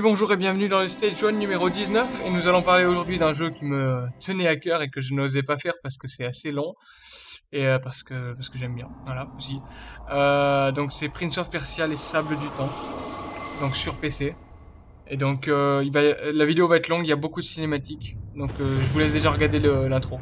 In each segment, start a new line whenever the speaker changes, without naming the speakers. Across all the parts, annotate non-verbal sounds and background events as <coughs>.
Bonjour et bienvenue dans le Stage 1 numéro 19 et nous allons parler aujourd'hui d'un jeu qui me tenait à cœur et que je n'osais pas faire parce que c'est assez long et euh, parce que parce que j'aime bien. Voilà, aussi. Euh, donc c'est Prince of Persia les sables du temps. Donc sur PC. Et donc euh, la vidéo va être longue, il y a beaucoup de cinématiques. Donc je vous laisse déjà regarder l'intro.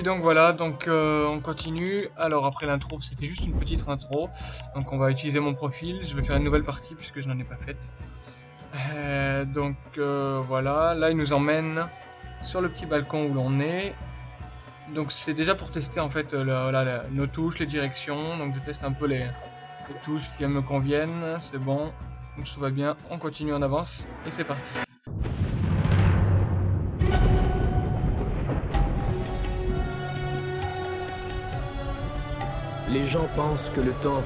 Oui donc voilà, donc euh, on continue. Alors après l'intro, c'était juste une petite intro. Donc on va utiliser mon profil. Je vais faire une nouvelle partie puisque je n'en ai pas faite. Euh, donc euh, voilà, là il nous emmène sur le petit balcon où l'on est. Donc c'est déjà pour tester en fait euh, nos touches, les directions. Donc je teste un peu les, les touches qui me conviennent. C'est bon, donc tout va bien. On continue en avance et c'est parti.
Les gens pensent que le temps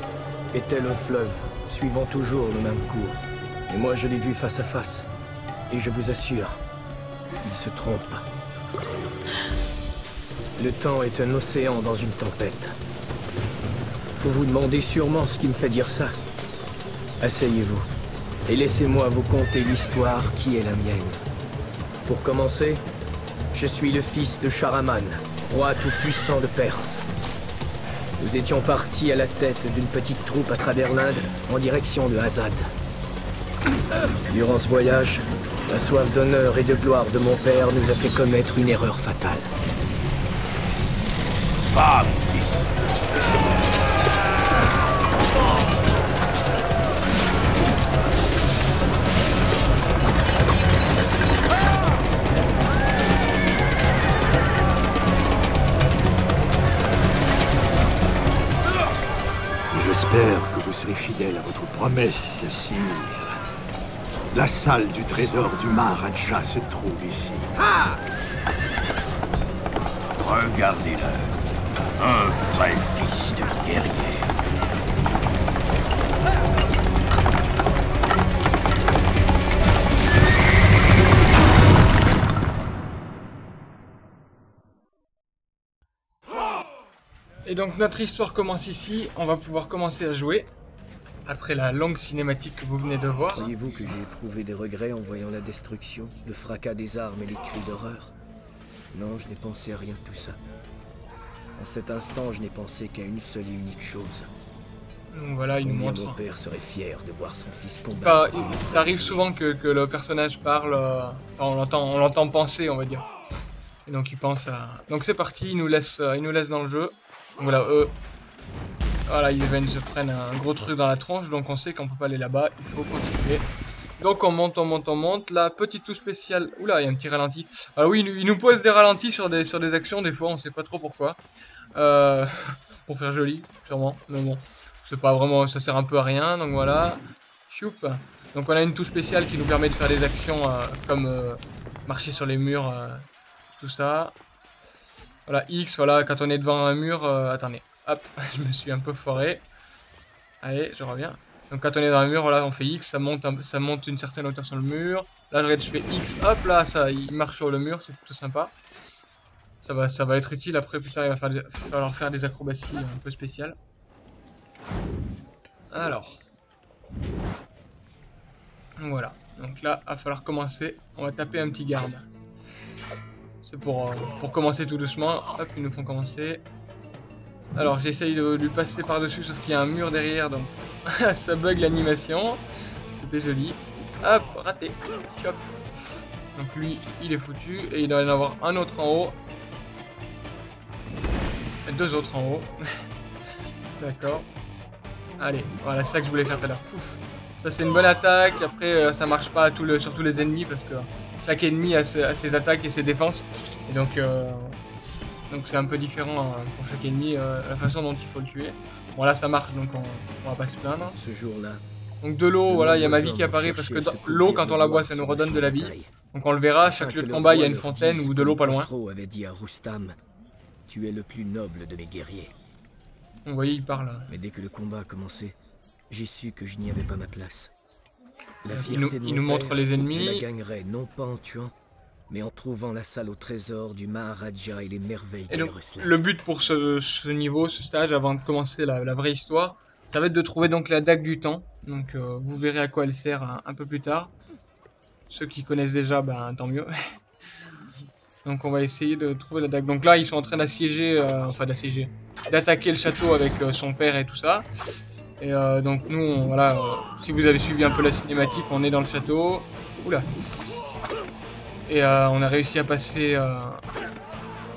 est un fleuve, suivant toujours le même cours. Et moi, je l'ai vu face à face. Et je vous assure, il se trompe. Le temps est un océan dans une tempête. Vous vous demandez sûrement ce qui me fait dire ça. Asseyez-vous et laissez-moi vous conter l'histoire qui est la mienne. Pour commencer, je suis le fils de Sharaman, roi tout-puissant de Perse. Nous étions partis à la tête d'une petite troupe à travers l'Inde en direction de Azad. Durant ce voyage, la soif d'honneur et de gloire de mon père nous a fait commettre une erreur fatale.
Serez fidèle à votre promesse, sire. La salle du trésor du Maharaja se trouve ici.
Regardez-le. Un vrai fils de guerrier.
Et donc notre histoire commence ici, on va pouvoir commencer à jouer, après la longue cinématique que vous venez de voir.
Croyez-vous que j'ai éprouvé des regrets en voyant la destruction, le fracas des armes et les cris d'horreur? Non, je n'ai pensé à rien de tout ça. En cet instant, je n'ai pensé qu'à une seule et unique chose.
Donc voilà, il nous montre.
mon père serait fier de voir son fils combattre.
il, ça arrive souvent que, que le personnage parle, euh, enfin, on l'entend, on l'entend penser, on va dire. Et donc il pense à. Donc c'est parti, il nous laisse, euh, il nous laisse dans le jeu. Donc voilà, eux, voilà, ils viennent se prennent un gros truc dans la tronche, donc on sait qu'on peut pas aller là-bas, il faut continuer. Donc on monte, on monte, on monte. La petite touche spéciale. Oula, il y a un petit ralenti. Ah oui, il nous- pose des ralentis sur des, sur des actions, des fois, on sait pas trop pourquoi. Euh, <laughs> pour faire joli, sûrement. Mais bon, c'est pas vraiment, ça sert un peu à rien, donc voilà. Choup. Donc on a une touche spéciale qui nous permet de faire des actions euh, comme euh, marcher sur les murs, euh, tout ça. Voilà, X, voilà, quand on est devant un mur, attendez, hop, <laughs> je me suis un peu foiré. Allez, je reviens. Donc quand on est dans un mur, voilà, on fait X, ça monte, ça monte une certaine hauteur sur le mur. Là, je fais X, hop, là, ça, il marche sur le mur, c'est plutôt sympa. Ça va, ça va être utile après, plus tard, il va falloir faire des acrobaties un peu spéciales. Alors. Voilà. Donc là, il va falloir commencer. On va taper un petit garde. C'est pour, euh, pour commencer tout doucement. Hop, ils nous font commencer. Alors, j'essaye de lui passer par-dessus, sauf qu'il y a un mur derrière, donc <laughs> ça bug l'animation. C'était joli. Hop, raté. Chop. Donc lui, il est foutu. Et il doit y en avoir un autre en haut. Deux autres en haut. <laughs> D'accord. Allez, voilà, c'est ça que je voulais faire tout à l'heure. Ça, c'est une bonne attaque. Après, euh, ça marche pas sur tous les ennemis parce que chaque ennemi a, ses, a ses attaques et ses défenses. Et donc, euh, donc c'est un peu différent hein, pour chaque ennemi, euh, la façon dont il faut le tuer. Bon, là, ça marche, donc on, on va pas se plaindre.
Ce jour-là,
Donc de l'eau, voilà, il y a ma vie qui apparaît parce que l'eau, quand on la boit, ça nous redonne de la vie. Donc on le verra, chaque lieu de combat, il y a une fontaine ou de l'eau pas loin.
avait dit à Rustam, tu es le plus noble de mes guerriers.
Vous voyez, il parle.
Mais dès que le combat a commencé, j'ai su que je n'y avais pas ma place.
La il nous, il nous montre les ennemis.
Je la gagnerai non pas en tuant, mais en trouvant la salle au trésor du Maharaja et les merveilles
et
donc,
Le but pour ce, niveau, ce stage, avant de commencer la, vraie histoire, ça va être de trouver donc la dague du temps. Donc euh, vous verrez à quoi elle sert un, peu plus tard. Ceux qui connaissent déjà, ben tant mieux. <laughs> donc on va essayer de trouver la dague. Donc là, ils sont en train d'assiéger, euh, enfin d'assiéger, d'attaquer le château avec euh, son père et tout ça. Et donc nous, voilà, si vous avez suivi un peu la cinématique, on est dans le château. Oula. Et euh, on a réussi à passer euh,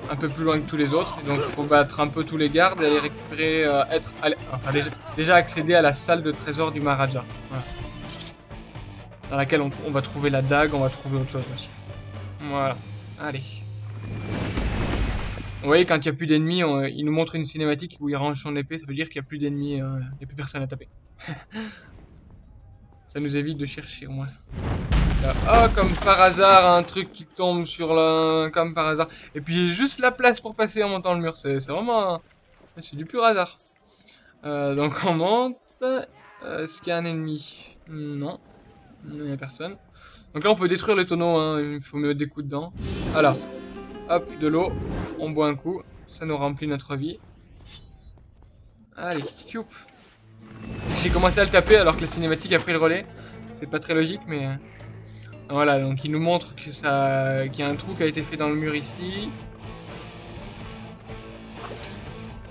un peu plus loin que tous les autres. donc il faut battre un peu tous les gardes et aller récupérer, euh, être, enfin déjà, accéder à la salle de trésor du Maharaja. Dans laquelle on, va trouver la dague, on va trouver autre chose aussi. Voilà, allez. Vous voyez, quand il n'y a plus d'ennemis, il nous montre une cinématique où il range son épée, ça veut dire qu'il n'y a plus d'ennemis, il n'y a plus personne à taper. <laughs> ça nous évite de chercher au moins. Ah, comme par hasard, un truc qui tombe sur la... Comme par hasard. Et puis j'ai juste la place pour passer en montant le mur. C'est vraiment... C'est du pur hasard. Euh, donc on monte. Euh, est-ce qu'il y a un ennemi? Non. Il n'y a personne. Donc là on peut détruire le tonneau. Hein. Il faut mettre des coups dedans. Voilà. Hop, de l'eau. On boit un coup. Ça nous remplit notre vie. Allez, J'ai commencé à le taper alors que la cinématique a pris le relais. C'est pas très logique, mais... Voilà, donc il nous montre que ça, qu'il y a un trou qui a été fait dans le mur ici.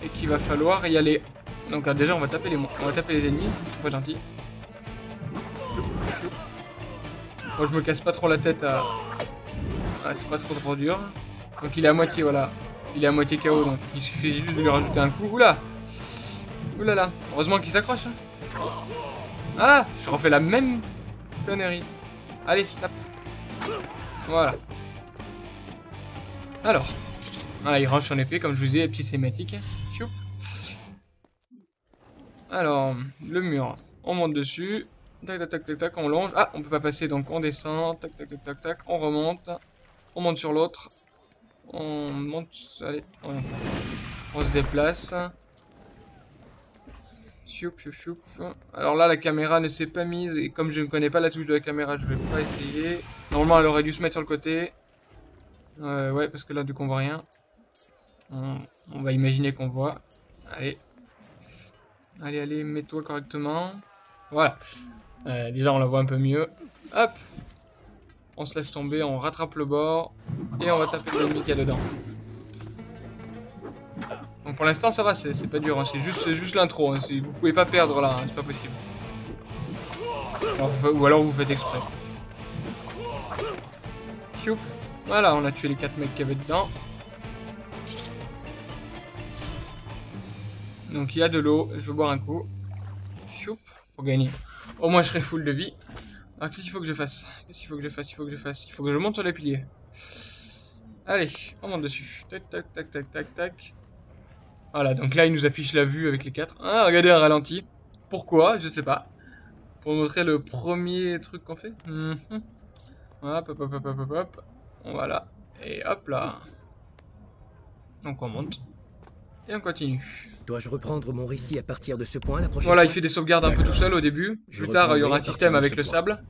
Et qu'il va falloir y aller. Donc déjà on va taper les, on va taper les ennemis, pas gentil. Moi je me casse pas trop la tête à... Ah, c'est pas trop trop dur. Donc il est à moitié, voilà. Il est à moitié KO, donc il suffit juste de lui rajouter un coup. Oula Oulala Heureusement qu'il s'accroche. Hein. Ah Je refais la même connerie. Allez, tape. Voilà. Alors. Voilà, il range son épée, comme je vous sématique. Choup. Alors, le mur. On monte dessus. Tac, tac, tac, tac, tac, on longe. Ah, on peut pas passer, donc on descend. Tac, tac, tac, tac, tac. On remonte. On monte sur l'autre. On monte. Allez, on, on se déplace. Alors là, la caméra ne s'est pas mise. Et comme je ne connais pas la touche de la caméra, je vais pas essayer. Normalement, elle aurait dû se mettre sur le côté. Euh, ouais, parce que là, du coup, on voit rien. On, va imaginer qu'on voit. Allez. Allez, allez, mets-toi correctement. Voilà. Euh, déjà, on la voit un peu mieux. Hop. On se laisse tomber, on rattrape le bord. Et on va taper l'ennemi qu'il y a dedans. Pour l'instant ça va, c'est pas dur, hein. c'est juste, l'intro, hein. vous pouvez pas perdre là, hein. c'est pas possible. ou alors vous faites exprès. Voilà, on a tué les 4 mecs qui avaient dedans. Donc il y a de l'eau, je vais boire un coup. Choup, pour gagner. Au moins je serai full de vie. Alors qu'est-ce qu'il faut que je fasse? Qu'est-ce qu'il faut que je fasse? Il faut que je fasse. Il faut que je monte sur les piliers. Allez, on monte dessus. Tac, tac, tac, tac, tac, tac. Voilà, donc là, il nous affiche la vue avec les quatre. Ah, regardez un ralenti. Pourquoi? Je sais pas. Pour montrer le premier truc qu'on fait. Mhm. Hop, hop, hop, hop, hop, hop. Voilà. Et hop là. Donc on monte. Et on continue.
Dois-je reprendre mon récit à partir de ce point la prochaine
Voilà, il fait des sauvegardes un peu tout seul au début. Plus tard, il y aura un système avec le sable.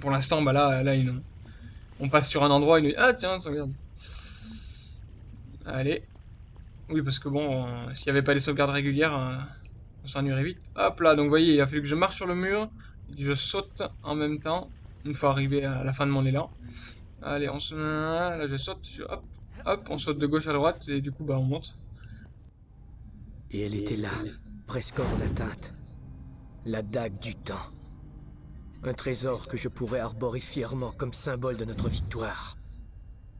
Pour l'instant, bah là, là on passe sur un endroit, il nous dit Ah tiens, sauvegarde. Allez. Oui, parce que bon, euh, s'il n'y avait pas les sauvegardes régulières, euh, on s'ennuierait vite. Hop là, donc vous voyez, il a fallu que je marche sur le mur, que je saute en même temps, une fois arrivé à la fin de mon élan. Allez, on se... Là, je saute, hop, hop, on saute de gauche à droite, et du coup, bah, on monte.
Et elle était là, presque hors d'atteinte. La dague du temps. Un trésor que je pourrais arborer fièrement comme symbole de notre victoire.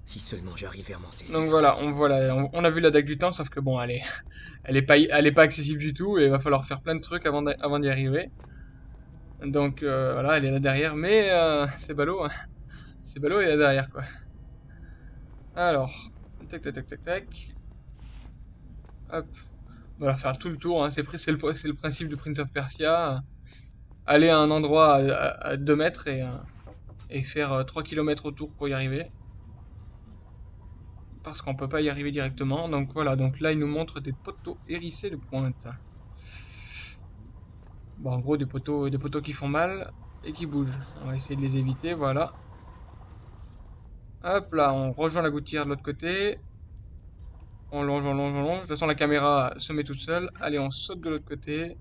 Si seulement j'arrivais à m'en saisir.
Donc voilà, on, voilà on, a vu la dague du temps, sauf que bon, elle est, <laughs> elle est, pas, elle est pas accessible du tout, et il va falloir faire plein de trucs avant d'y arriver. Donc euh, voilà, elle est là derrière, mais euh, c'est ballot, hein. c'est ballot, elle est là derrière, quoi. Alors, tac, tac, tac, tac, tac. Hop. On va faire tout le tour, hein. c'est le, principe de Prince of Persia. aller à un endroit à, 2 mètres et, euh, faire 3 km autour pour y arriver. Parce qu'on peut pas y arriver directement. Donc voilà, donc là il nous montre des poteaux hérissés de pointe. Bon, en gros des poteaux, des poteaux qui font mal et qui bougent. On va essayer de les éviter, voilà. Hop là, on rejoint la gouttière de l'autre côté. On longe, on longe, on longe. De toute façon, la caméra se met toute seule. Allez, on saute de l'autre côté.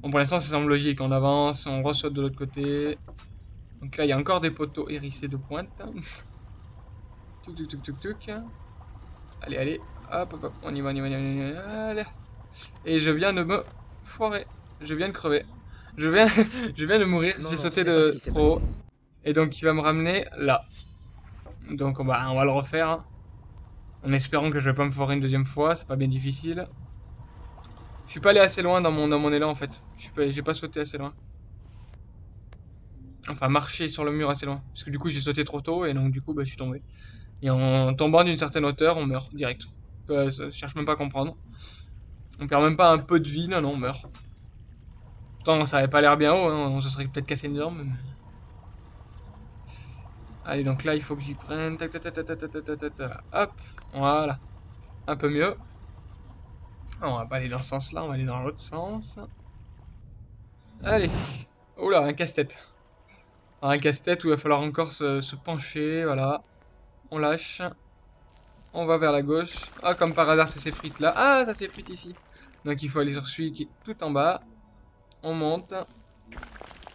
Bon, pour l'instant, ça semble logique. On avance, on ressaute de l'autre côté. Donc là, il y a encore des poteaux hérissés de pointe. <laughs> Allez, allez. Hop, hop, hop. On y va, on y va, on y va. Allez. Et je viens de me foirer. Je viens de crever. Je viens, <laughs> je viens de mourir. J'ai sauté de trop Et donc, il va me ramener là. Donc, on va, on va le refaire. En espérant que je vais pas me foirer une deuxième fois. C'est pas bien difficile. Je suis pas allé assez loin dans mon, dans mon élan, en fait. J'ai pas sauté assez loin. Enfin, marcher sur le mur assez loin. Parce que du coup, j'ai sauté trop tôt. Et donc, du coup, bah, je suis tombé. Et en tombant d'une certaine hauteur, on meurt direct. Euh, cherche même pas à comprendre. On perd même pas un peu de vie. Non, non, on meurt. Pourtant, ça avait pas l'air bien haut. Hein. On se serait peut-être cassé une jambe. Allez, donc là, il faut que j'y prenne. Tac, tac, tac, Hop, voilà. Un peu mieux. on va pas aller dans ce sens-là, on va aller dans l'autre sens. Allez. Oula, un casse-tête. Un casse-tête où il va falloir encore se, pencher, voilà. On lâche. On va vers la gauche. Ah, comme par hasard, ça s'effrite là. Ah, ça s'effrite ici. Donc il faut aller sur celui qui est tout en bas. On monte.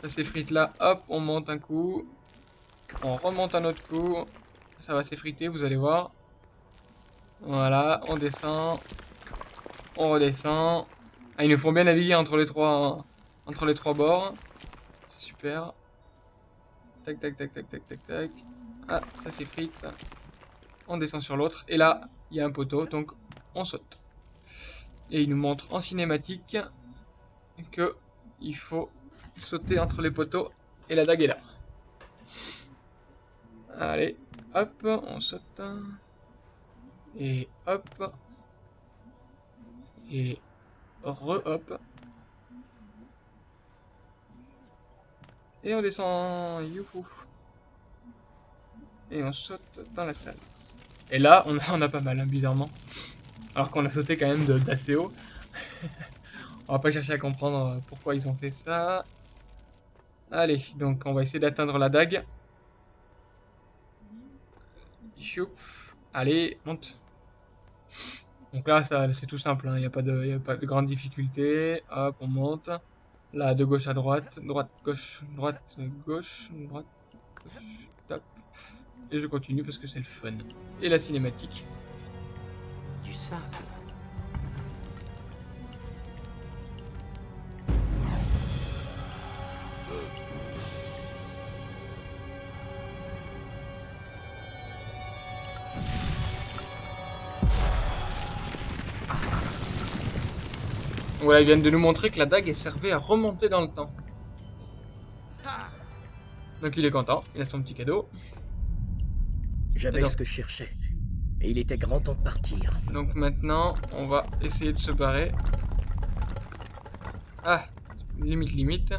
Ça s'effrite là. Hop, on monte un coup. On remonte un autre coup. Ça va s'effriter, vous allez voir. Voilà, on descend. On redescend. Ah, il nous faut bien naviguer entre les trois, entre les trois bords. C'est super. Tac, tac, tac, tac, tac, tac, tac. Ah, ça s'effrite. On descend sur l'autre. Et là, il y a un poteau, donc on saute. Et il nous montre en cinématique que il faut sauter entre les poteaux et la dague est là. Allez, hop, on saute. Et hop. Et re-hop. Et on descend, youhou. Et on saute dans la salle. Et là, on a, pas mal, hein, bizarrement. Alors qu'on a sauté quand même d'assez haut. <laughs> on va pas chercher à comprendre pourquoi ils ont fait ça. Allez, donc on va essayer d'atteindre la dague. Allez, monte. Donc là, c'est tout simple, il hein. n'y a, pas de, a pas de grande difficulté. Hop, on monte. Là, de gauche à droite, droite, gauche, droite, gauche, droite, gauche. Et je continue parce que c'est le fun. Et la cinématique.
Du sable.
Voilà, ils viennent de nous montrer que la dague est servait à remonter dans le temps. Donc il est content, il a son petit cadeau.
J'avais ce que je cherchais. Et il était grand temps de partir.
Donc maintenant, on va essayer de se barrer. Ah, limite, limite.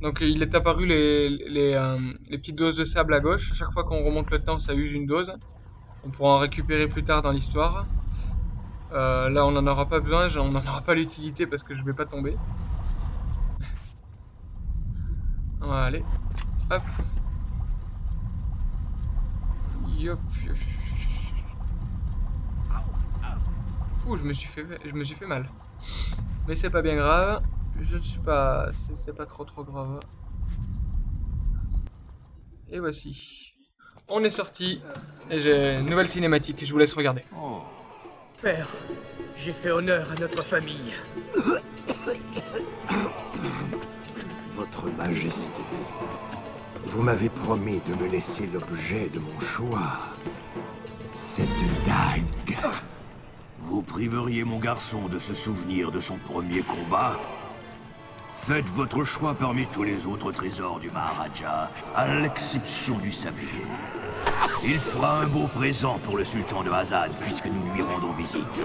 Donc il est apparu les, les, euh, les petites doses de sable à gauche. À chaque fois qu'on remonte le temps, ça use une dose. On pourra en récupérer plus tard dans l'histoire. Euh, là, on n'en aura pas besoin, on n'en aura pas l'utilité parce que je vais pas tomber. allez. Hop. Yop. Ouh, je me suis fait, je me suis fait mal. Mais c'est pas bien grave. Je ne suis pas, c'est pas trop trop grave. Et voici. On est sorti. Et j'ai une nouvelle cinématique. Je vous laisse regarder. Oh.
Père, j'ai fait honneur à notre famille. <coughs>
Votre Majesté, vous m'avez promis de me laisser l'objet de mon choix. Cette dague.
Vous priveriez mon garçon de se souvenir de son premier combat Faites votre choix parmi tous les autres trésors du Maharaja, à l'exception du sablier. Il fera un beau présent pour le sultan de Hazad, puisque nous lui rendons visite.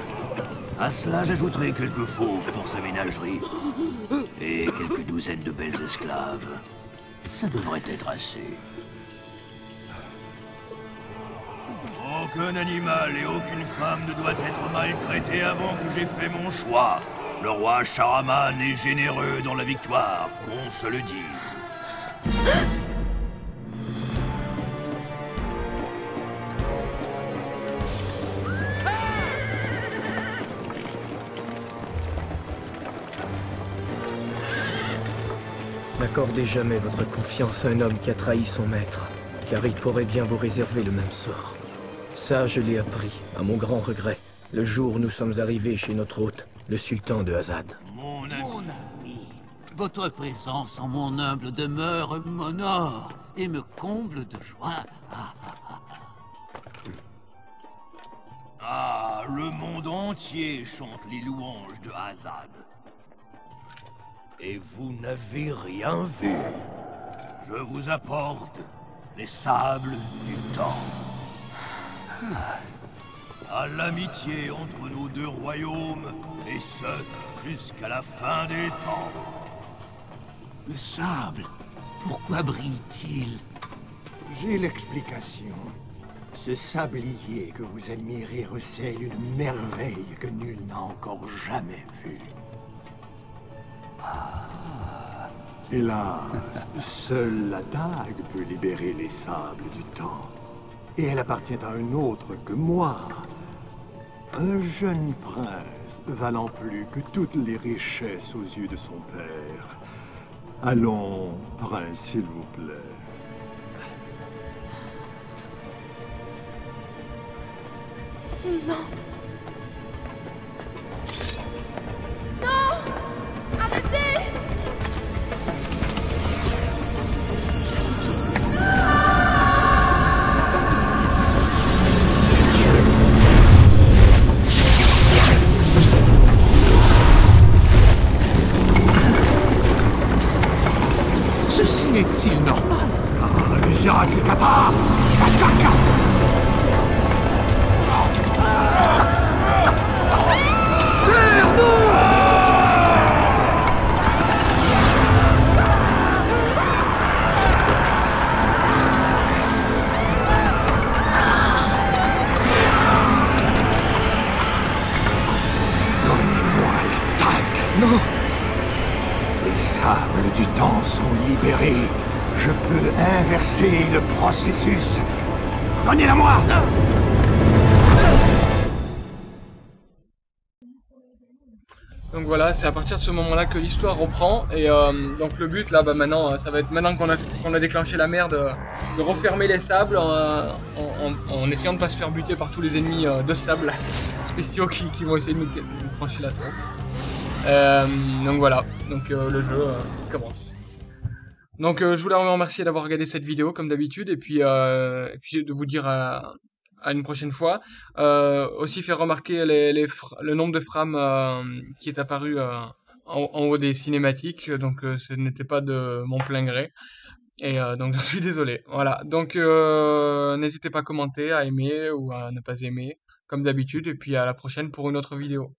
À cela, j'ajouterai quelques fauves pour sa ménagerie. Et quelques douzaines de belles esclaves. Ça devrait être assez. Aucun animal et aucune femme ne doit être maltraité avant que j'ai fait mon choix. Le roi Sharaman est généreux dans la victoire, qu'on se le dise. <gasps>
N'accordez jamais votre confiance à un homme qui a trahi son maître, car il pourrait bien vous réserver le même sort. Ça, je l'ai appris, à mon grand regret, le jour où nous sommes arrivés chez notre hôte, le sultan de Hazad.
Mon ami.
Votre présence en mon humble demeure m'honore et me comble de joie. Ah,
Ah, le monde entier chante les louanges de Hazad. Et vous n'avez rien vu. Je vous apporte les sables du temps. À l'amitié entre nos deux royaumes, et ce, jusqu'à la fin des temps.
le sable, pourquoi brille-t-il?
J'ai l'explication. Ce sablier que vous admirez recèle une merveille que nul n'a encore jamais vue. Hélas, <laughs> seule la dague peut libérer les sables du temps. Et elle appartient à un autre que moi. Un jeune prince valant plus que toutes les richesses aux yeux de son père. Allons, prince, s'il vous plaît.
Ceci
inverser le processus. Donnez-la-moi
Donc voilà, c'est à partir de ce moment-là que l'histoire reprend. Et euh, donc le but là, bah maintenant, euh, ça va être maintenant qu'on a, déclenché la merde, de refermer les sables euh, en, essayant de pas se faire buter par tous les ennemis de sable <laughs> spéciaux qui, qui vont essayer de nous, de la tronche. Donc voilà, donc le jeu commence. Donc euh, je voulais vous remercier d'avoir regardé cette vidéo comme d'habitude et puis, euh, de vous dire à, une prochaine fois. Euh, aussi faire remarquer le nombre de frames qui est apparu en, haut des cinématiques, donc ce n'était pas de mon plein gré. Et donc <laughs> j'en suis désolé. Voilà, donc n'hésitez pas à commenter, à aimer ou à ne pas aimer, comme d'habitude, et puis à la prochaine pour une autre vidéo.